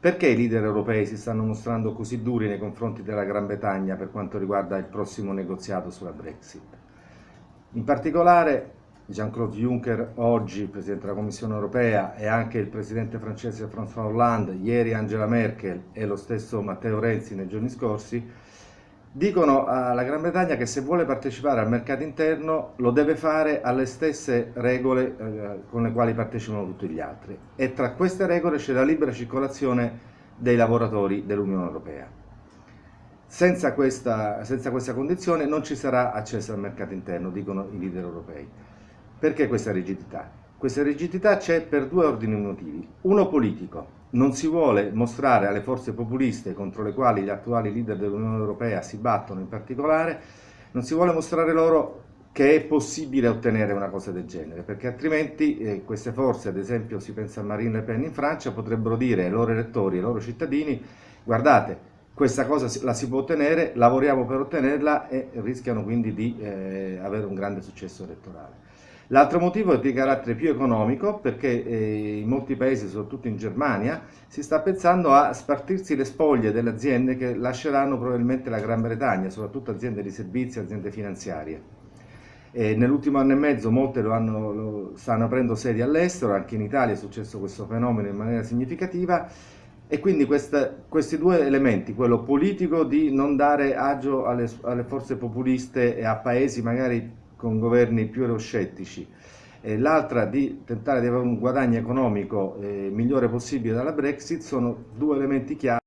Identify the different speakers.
Speaker 1: Perché i leader europei si stanno mostrando così duri nei confronti della Gran Bretagna per quanto riguarda il prossimo negoziato sulla Brexit? In particolare Jean-Claude Juncker, oggi Presidente della Commissione europea, e anche il Presidente francese François Hollande, ieri Angela Merkel e lo stesso Matteo Renzi nei giorni scorsi, dicono alla Gran Bretagna che se vuole partecipare al mercato interno lo deve fare alle stesse regole eh, con le quali partecipano tutti gli altri e tra queste regole c'è la libera circolazione dei lavoratori dell'Unione Europea. Senza questa, senza questa condizione non ci sarà accesso al mercato interno, dicono i leader europei. Perché questa rigidità? Questa rigidità c'è per due ordini motivi. Uno politico, non si vuole mostrare alle forze populiste contro le quali gli attuali leader dell'Unione Europea si battono in particolare, non si vuole mostrare loro che è possibile ottenere una cosa del genere, perché altrimenti eh, queste forze, ad esempio si pensa a Marine Le Pen in Francia, potrebbero dire ai loro elettori, ai loro cittadini, guardate, questa cosa la si può ottenere, lavoriamo per ottenerla e rischiano quindi di eh, avere un grande successo elettorale. L'altro motivo è di carattere più economico perché eh, in molti paesi, soprattutto in Germania, si sta pensando a spartirsi le spoglie delle aziende che lasceranno probabilmente la Gran Bretagna, soprattutto aziende di servizi, aziende finanziarie. Nell'ultimo anno e mezzo molte lo hanno, lo stanno aprendo sedi all'estero, anche in Italia è successo questo fenomeno in maniera significativa e quindi questa, questi due elementi, quello politico di non dare agio alle, alle forze populiste e a paesi magari con governi più euroscettici, e l'altra di tentare di avere un guadagno economico eh, migliore possibile dalla Brexit, sono due elementi chiave